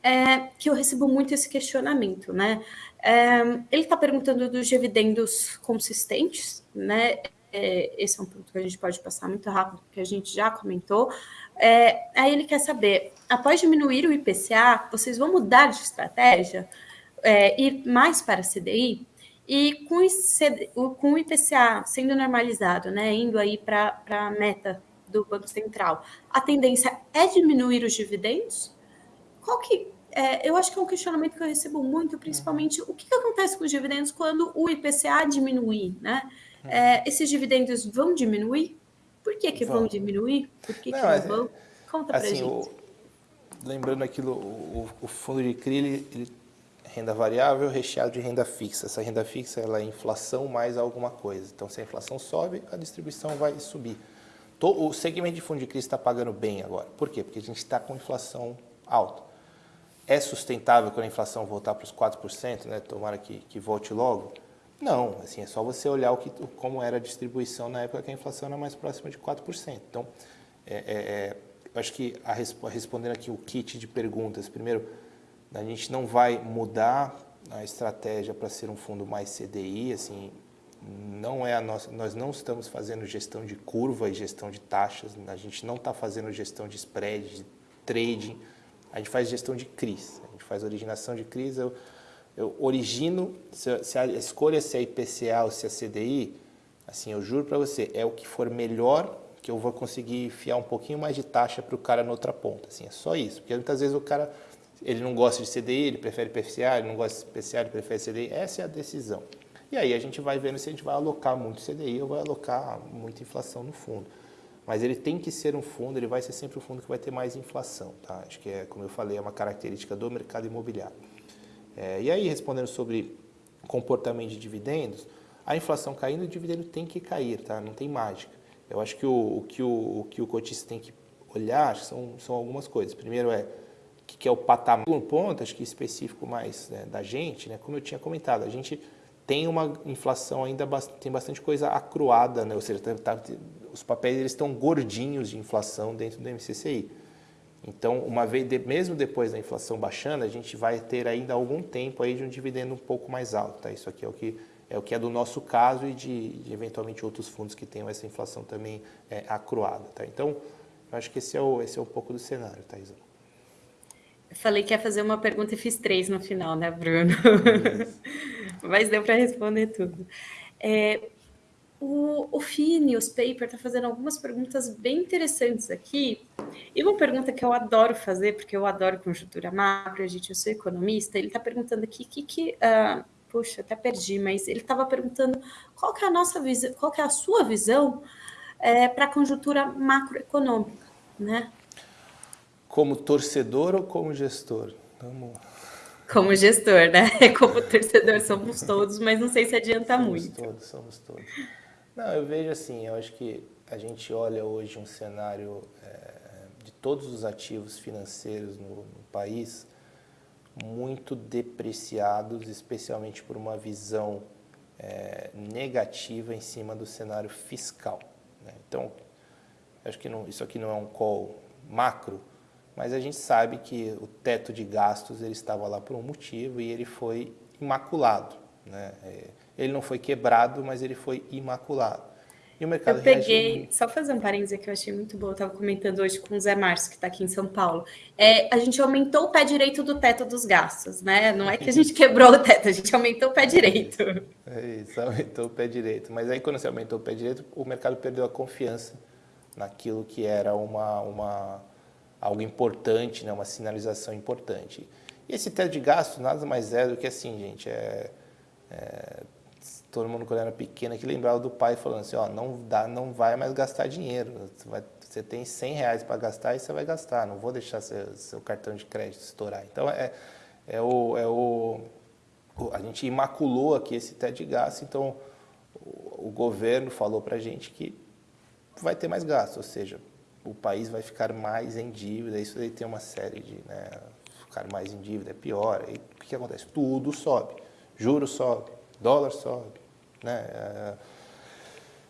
A: é, que eu recebo muito esse questionamento, né? É, ele está perguntando dos dividendos consistentes, né? É, esse é um ponto que a gente pode passar muito rápido, que a gente já comentou. É, aí ele quer saber, após diminuir o IPCA, vocês vão mudar de estratégia, é, ir mais para a CDI? E com, esse, com o IPCA sendo normalizado, né, indo aí para a meta do Banco Central, a tendência é diminuir os dividendos? Qual que é, eu acho que é um questionamento que eu recebo muito, principalmente o que, que acontece com os dividendos quando o IPCA diminuir, né? É, esses dividendos vão diminuir? Por que, que vão. vão diminuir? Por que, não, que não é, vão? Conta assim, pra gente. O,
B: lembrando aquilo, o, o fundo de CRI, ele, ele renda variável recheado de renda fixa. Essa renda fixa ela é inflação mais alguma coisa. Então, se a inflação sobe, a distribuição vai subir. O segmento de fundo de crise está pagando bem agora. Por quê? Porque a gente está com inflação alta. É sustentável quando a inflação voltar para os 4%, né? tomara que, que volte logo? Não, assim, é só você olhar o que, como era a distribuição na época que a inflação era mais próxima de 4%. Então, é, é, é, eu acho que, a, respondendo aqui o kit de perguntas, primeiro, a gente não vai mudar a estratégia para ser um fundo mais CDI, assim, não é a nossa, nós não estamos fazendo gestão de curva e gestão de taxas, a gente não está fazendo gestão de spread, de trading, a gente faz gestão de CRIs, a gente faz originação de CRIs, eu, eu origino, se, se a escolha se é IPCA ou se é CDI, assim, eu juro para você, é o que for melhor que eu vou conseguir enfiar um pouquinho mais de taxa para o cara na outra ponta, assim, é só isso, porque muitas vezes o cara ele não gosta de CDI, ele prefere PFCA, ele não gosta de PCA, ele prefere CDI. Essa é a decisão. E aí a gente vai vendo se a gente vai alocar muito CDI ou vai alocar muita inflação no fundo. Mas ele tem que ser um fundo, ele vai ser sempre um fundo que vai ter mais inflação. Tá? Acho que, é, como eu falei, é uma característica do mercado imobiliário. É, e aí, respondendo sobre comportamento de dividendos, a inflação caindo, o dividendo tem que cair, tá? não tem mágica. Eu acho que o, o que o, o, que o cotista tem que olhar são, são algumas coisas. Primeiro é que é o patamar. Um ponto, acho que específico mais né, da gente, né, como eu tinha comentado, a gente tem uma inflação ainda, tem bastante coisa acruada, né? ou seja, tá, tá, os papéis eles estão gordinhos de inflação dentro do MCCI. Então, uma vez, mesmo depois da inflação baixando, a gente vai ter ainda algum tempo aí de um dividendo um pouco mais alto. Tá? Isso aqui é o que é o que é do nosso caso e de, de eventualmente outros fundos que tenham essa inflação também é, acruada. Tá? Então, eu acho que esse é, o, esse é um pouco do cenário, Thaisa.
A: Eu falei que ia fazer uma pergunta e fiz três no final, né, Bruno? Mas deu para responder tudo. É, o, o Paper está fazendo algumas perguntas bem interessantes aqui. E uma pergunta que eu adoro fazer, porque eu adoro conjuntura macro, a gente, eu sou economista, ele está perguntando aqui o que, que uh, puxa, até perdi, mas ele estava perguntando qual que é a nossa visão, qual que é a sua visão é, para a conjuntura macroeconômica, né?
B: Como torcedor ou como gestor?
A: Vamos... Como gestor, né? Como torcedor somos todos, mas não sei se adianta
B: somos
A: muito.
B: Somos todos, somos todos. Não, eu vejo assim, eu acho que a gente olha hoje um cenário é, de todos os ativos financeiros no, no país, muito depreciados, especialmente por uma visão é, negativa em cima do cenário fiscal. Né? Então, acho que não, isso aqui não é um call macro, mas a gente sabe que o teto de gastos ele estava lá por um motivo e ele foi imaculado. Né? É, ele não foi quebrado, mas ele foi imaculado.
A: E o mercado Eu peguei, reagiu... só fazer um parênteses que eu achei muito bom, eu estava comentando hoje com o Zé Márcio, que está aqui em São Paulo. É, a gente aumentou o pé direito do teto dos gastos, né? Não é que a gente quebrou o teto, a gente aumentou o pé direito.
B: É isso, aumentou o pé direito. Mas aí quando você aumentou o pé direito, o mercado perdeu a confiança naquilo que era uma, uma, algo importante, né? uma sinalização importante. E esse teto de gastos nada mais é do que assim, gente, é, é todo mundo quando era pequeno que lembrava do pai falando assim, ó, não dá, não vai mais gastar dinheiro. Você, vai, você tem 100 reais para gastar e você vai gastar. Não vou deixar seu, seu cartão de crédito estourar. Então é, é, o, é o, a gente imaculou aqui esse teto de gasto. Então o, o governo falou para a gente que vai ter mais gasto, ou seja, o país vai ficar mais em dívida. Isso aí tem uma série de, né, ficar mais em dívida é pior. E o que acontece? Tudo sobe, juros sobe dólar sobe. Né? É,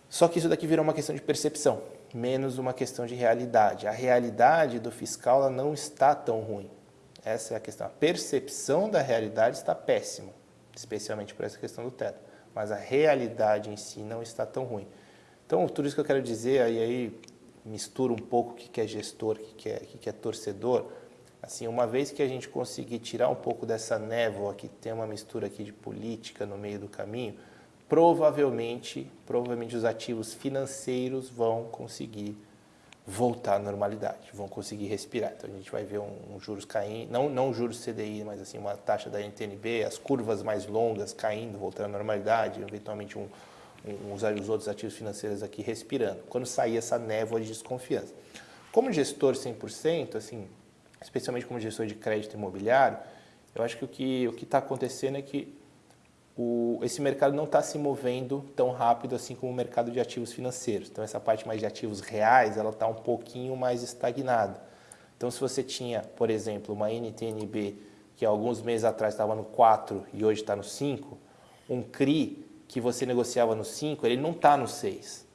B: só que isso daqui virou uma questão de percepção, menos uma questão de realidade. A realidade do fiscal ela não está tão ruim. Essa é a questão. A percepção da realidade está péssima, especialmente por essa questão do teto. Mas a realidade em si não está tão ruim. Então, tudo isso que eu quero dizer, aí, aí mistura um pouco o que é gestor, o que é, o que é torcedor, Assim, uma vez que a gente conseguir tirar um pouco dessa névoa que tem uma mistura aqui de política no meio do caminho, provavelmente, provavelmente os ativos financeiros vão conseguir voltar à normalidade, vão conseguir respirar. Então a gente vai ver um, um juros caindo, não não juros CDI, mas assim uma taxa da NTNB, as curvas mais longas caindo, voltando à normalidade, eventualmente um, um, os, os outros ativos financeiros aqui respirando. Quando sair essa névoa de desconfiança. Como gestor 100%, assim, especialmente como gestor de crédito imobiliário, eu acho que o que o está acontecendo é que o, esse mercado não está se movendo tão rápido assim como o mercado de ativos financeiros. Então, essa parte mais de ativos reais, ela está um pouquinho mais estagnada. Então, se você tinha, por exemplo, uma NTNB que alguns meses atrás estava no 4 e hoje está no 5, um CRI que você negociava no 5, ele não está no 6.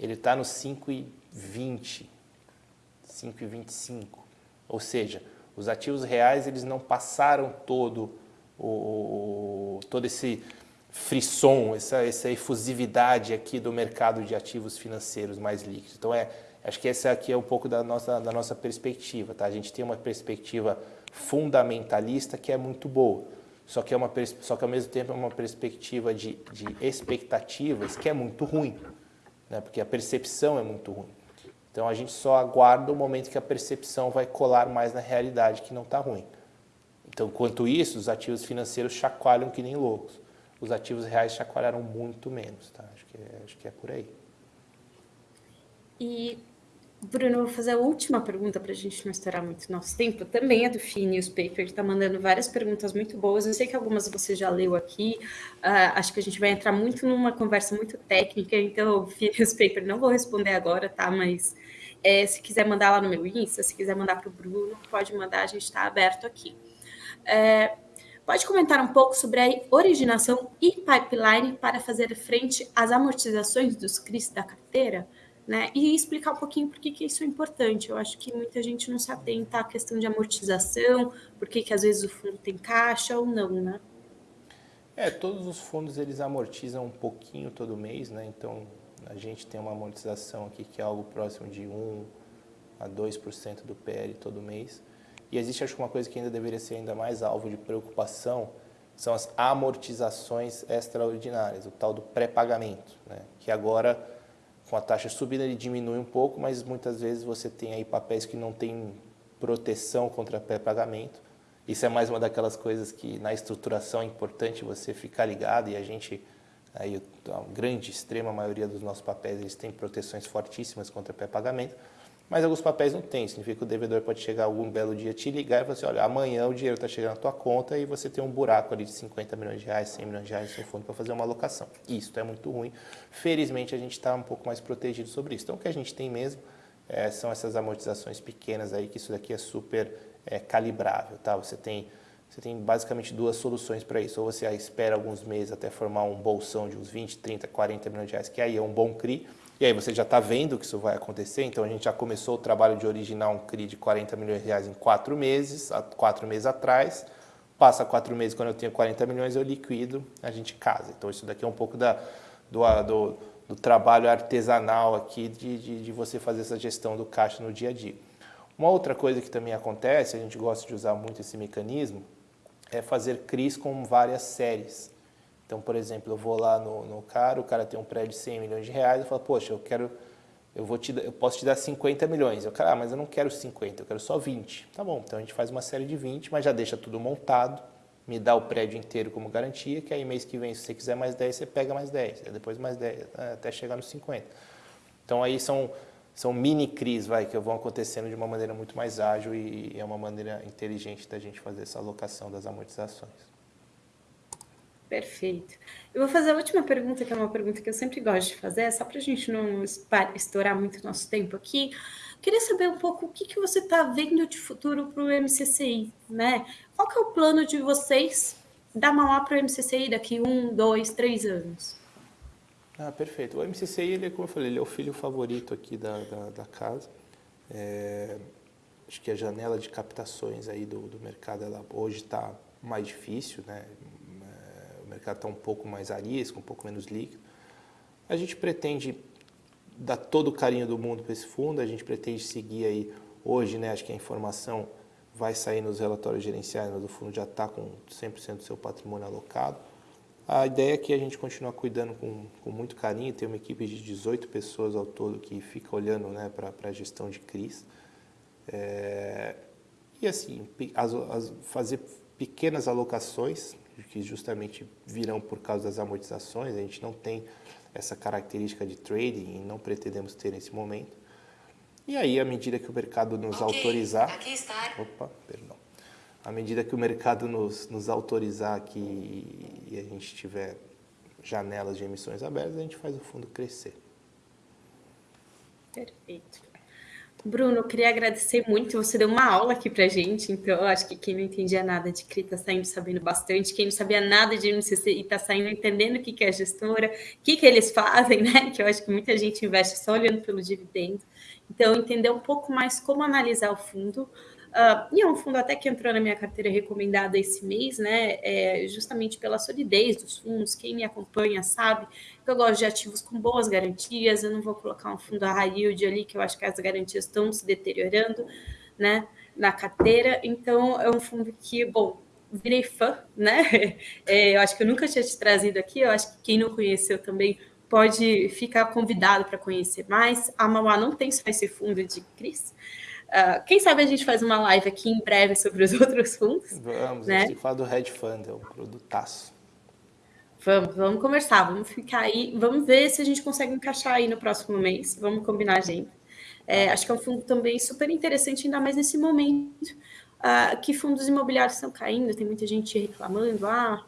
B: Ele está no 5,20, 5,25. Ou seja, os ativos reais eles não passaram todo o, todo esse frisson, essa, essa efusividade aqui do mercado de ativos financeiros mais líquidos. Então, é, acho que essa aqui é um pouco da nossa, da nossa perspectiva. Tá? A gente tem uma perspectiva fundamentalista que é muito boa, só que, é uma, só que ao mesmo tempo é uma perspectiva de, de expectativas que é muito ruim, né? porque a percepção é muito ruim. Então a gente só aguarda o momento que a percepção vai colar mais na realidade que não está ruim. Então, enquanto isso, os ativos financeiros chacoalham que nem loucos. Os ativos reais chacoalharam muito menos, tá? Acho que é, acho que é por aí.
A: E, Bruno, eu vou fazer a última pergunta para a gente não estourar muito nosso tempo. Também é do FI Newspaper, que está mandando várias perguntas muito boas. Eu sei que algumas você já leu aqui. Uh, acho que a gente vai entrar muito numa conversa muito técnica, então, FI Newspaper, não vou responder agora, tá? Mas é, se quiser mandar lá no meu Insta, se quiser mandar para o Bruno, pode mandar, a gente está aberto aqui. É, Pode comentar um pouco sobre a originação e pipeline para fazer frente às amortizações dos CRIs da carteira? Né? E explicar um pouquinho por que, que isso é importante. Eu acho que muita gente não se atenta à questão de amortização, por que, que às vezes o fundo tem caixa ou não, né?
B: É, todos os fundos eles amortizam um pouquinho todo mês, né? Então a gente tem uma amortização aqui que é algo próximo de 1 a 2% do PL todo mês. E existe acho que uma coisa que ainda deveria ser ainda mais alvo de preocupação, são as amortizações extraordinárias, o tal do pré-pagamento, né? que agora com a taxa subindo ele diminui um pouco, mas muitas vezes você tem aí papéis que não tem proteção contra pré-pagamento. Isso é mais uma daquelas coisas que na estruturação é importante você ficar ligado e a gente aí a grande extrema maioria dos nossos papéis eles têm proteções fortíssimas contra pré-pagamento. Mas alguns papéis não tem, significa que o devedor pode chegar algum belo dia, te ligar e falar assim, olha, amanhã o dinheiro está chegando na tua conta e você tem um buraco ali de 50 milhões de reais, 100 milhões de reais no seu fundo para fazer uma alocação. Isso é muito ruim. Felizmente a gente está um pouco mais protegido sobre isso. Então o que a gente tem mesmo é, são essas amortizações pequenas aí, que isso daqui é super é, calibrável, tá? Você tem, você tem basicamente duas soluções para isso. Ou você espera alguns meses até formar um bolsão de uns 20, 30, 40 milhões de reais, que aí é um bom CRI, e aí você já está vendo que isso vai acontecer, então a gente já começou o trabalho de originar um CRI de 40 milhões de reais em quatro meses, quatro meses atrás. Passa quatro meses, quando eu tenho 40 milhões, eu liquido, a gente casa. Então isso daqui é um pouco da, do, do, do trabalho artesanal aqui de, de, de você fazer essa gestão do caixa no dia a dia. Uma outra coisa que também acontece, a gente gosta de usar muito esse mecanismo, é fazer CRIs com várias séries. Então, por exemplo, eu vou lá no, no cara, o cara tem um prédio de 100 milhões de reais, eu falo, poxa, eu quero, eu, vou te, eu posso te dar 50 milhões. Eu, cara, ah, mas eu não quero 50, eu quero só 20. Tá bom, então a gente faz uma série de 20, mas já deixa tudo montado, me dá o prédio inteiro como garantia, que aí mês que vem, se você quiser mais 10, você pega mais 10, depois mais 10, até chegar nos 50. Então aí são, são mini CRIs vai, que vão acontecendo de uma maneira muito mais ágil e, e é uma maneira inteligente da gente fazer essa alocação das amortizações.
A: Perfeito. Eu vou fazer a última pergunta, que é uma pergunta que eu sempre gosto de fazer, só para a gente não estourar muito nosso tempo aqui. Queria saber um pouco o que, que você está vendo de futuro para o MCCI, né? Qual que é o plano de vocês da Mauá para o MCCI daqui um, dois, três anos?
B: Ah, perfeito. O MCCI, ele, como eu falei, ele é o filho favorito aqui da, da, da casa. É, acho que a janela de captações aí do, do mercado, ela hoje está mais difícil, né? Mercado está um pouco mais arisco, um pouco menos líquido. A gente pretende dar todo o carinho do mundo para esse fundo, a gente pretende seguir aí, hoje, né, acho que a informação vai sair nos relatórios gerenciais, mas o fundo já está com 100% do seu patrimônio alocado. A ideia é que a gente continue cuidando com, com muito carinho, tem uma equipe de 18 pessoas ao todo que fica olhando né, para a gestão de CRIs. É, e assim, as, as, fazer pequenas alocações que justamente virão por causa das amortizações. A gente não tem essa característica de trading e não pretendemos ter nesse momento. E aí, à medida que o mercado nos okay, autorizar... Aqui está. Opa, perdão. À medida que o mercado nos, nos autorizar aqui e a gente tiver janelas de emissões abertas, a gente faz o fundo crescer.
A: Perfeito. Bruno, queria agradecer muito. Você deu uma aula aqui para gente, então eu acho que quem não entendia nada de CRI está saindo sabendo bastante. Quem não sabia nada de MCC está saindo entendendo o que, que é gestora, o que, que eles fazem, né? Que eu acho que muita gente investe só olhando pelo dividendo. Então, entender um pouco mais como analisar o fundo. Uh, e é um fundo até que entrou na minha carteira recomendada esse mês, né? É, justamente pela solidez dos fundos. Quem me acompanha sabe que eu gosto de ativos com boas garantias. Eu não vou colocar um fundo a high yield ali, que eu acho que as garantias estão se deteriorando, né? Na carteira. Então, é um fundo que, bom, virei fã, né? É, eu acho que eu nunca tinha te trazido aqui. Eu acho que quem não conheceu também pode ficar convidado para conhecer mais. A Mauá não tem só esse fundo de Cris. Uh, quem sabe a gente faz uma live aqui em breve sobre os outros fundos.
B: Vamos, né? a gente falar do Hedge Fund, é um produtaço.
A: Vamos, vamos conversar, vamos ficar aí, vamos ver se a gente consegue encaixar aí no próximo mês, vamos combinar a gente. É, acho que é um fundo também super interessante, ainda mais nesse momento uh, que fundos imobiliários estão caindo, tem muita gente reclamando, ah,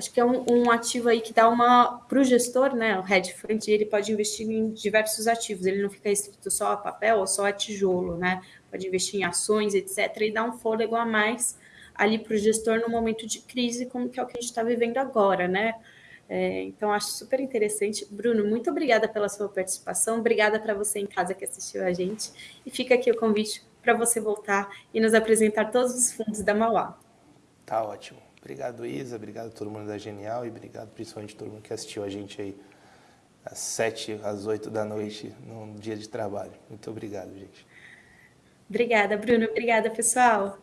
A: acho que é um, um ativo aí que dá uma para o gestor, né? O hedge fund ele pode investir em diversos ativos, ele não fica restrito só a papel ou só a tijolo, né? Pode investir em ações, etc., e dar um fôlego a mais ali para o gestor no momento de crise, como que é o que a gente está vivendo agora, né? É, então, acho super interessante. Bruno, muito obrigada pela sua participação, obrigada para você em casa que assistiu a gente, e fica aqui o convite para você voltar e nos apresentar todos os fundos da Mauá.
B: Tá ótimo. Obrigado, Isa, obrigado todo mundo da Genial e obrigado principalmente todo mundo que assistiu a gente aí às sete, às oito da noite, num dia de trabalho. Muito obrigado, gente.
A: Obrigada, Bruno. Obrigada, pessoal.